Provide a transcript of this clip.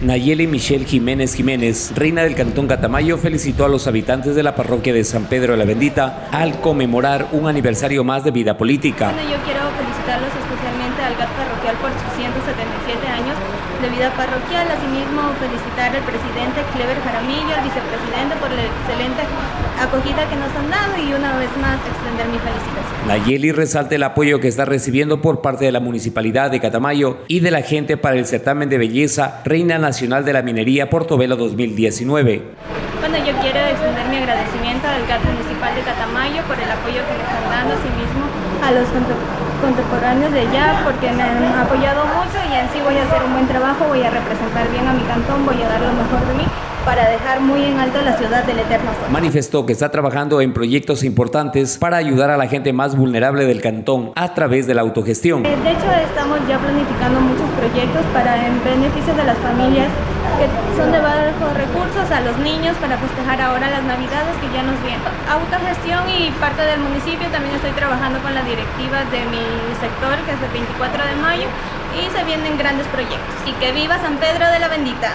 Nayeli Michelle Jiménez Jiménez, reina del Cantón Catamayo, felicitó a los habitantes de la parroquia de San Pedro de la Bendita al conmemorar un aniversario más de vida política. Bueno, yo quiero felicitarlos especialmente al GAT parroquial por sus 177 años de vida parroquial, asimismo felicitar al presidente Clever Jaramillo, al vicepresidente por la excelente acogida que nos han dado y una vez más extender mi felicitación. Nayeli resalta el apoyo que está recibiendo por parte de la Municipalidad de Catamayo y de la gente para el certamen de belleza Reina Nacional de la Minería Portobelo 2019. Bueno, yo quiero extender mi agradecimiento al GAT Municipal de Catamayo por el apoyo que me están dando, asimismo a los contemporáneos de allá porque me han apoyado mucho y en sí voy a hacer un buen trabajo, voy a representar bien a mi cantón, voy a dar lo mejor de mí para dejar muy en alto la ciudad del Eterno Sol. Manifestó que está trabajando en proyectos importantes para ayudar a la gente más vulnerable del cantón a través de la autogestión. Eh, de hecho, estamos ya planificando muchos proyectos para en beneficio de las familias que son de bajos recursos, a los niños para festejar ahora las navidades que ya nos vienen. Autogestión y parte del municipio, también estoy trabajando con la directiva de mi sector, que es el 24 de mayo, y se vienen grandes proyectos. Y que viva San Pedro de la Bendita.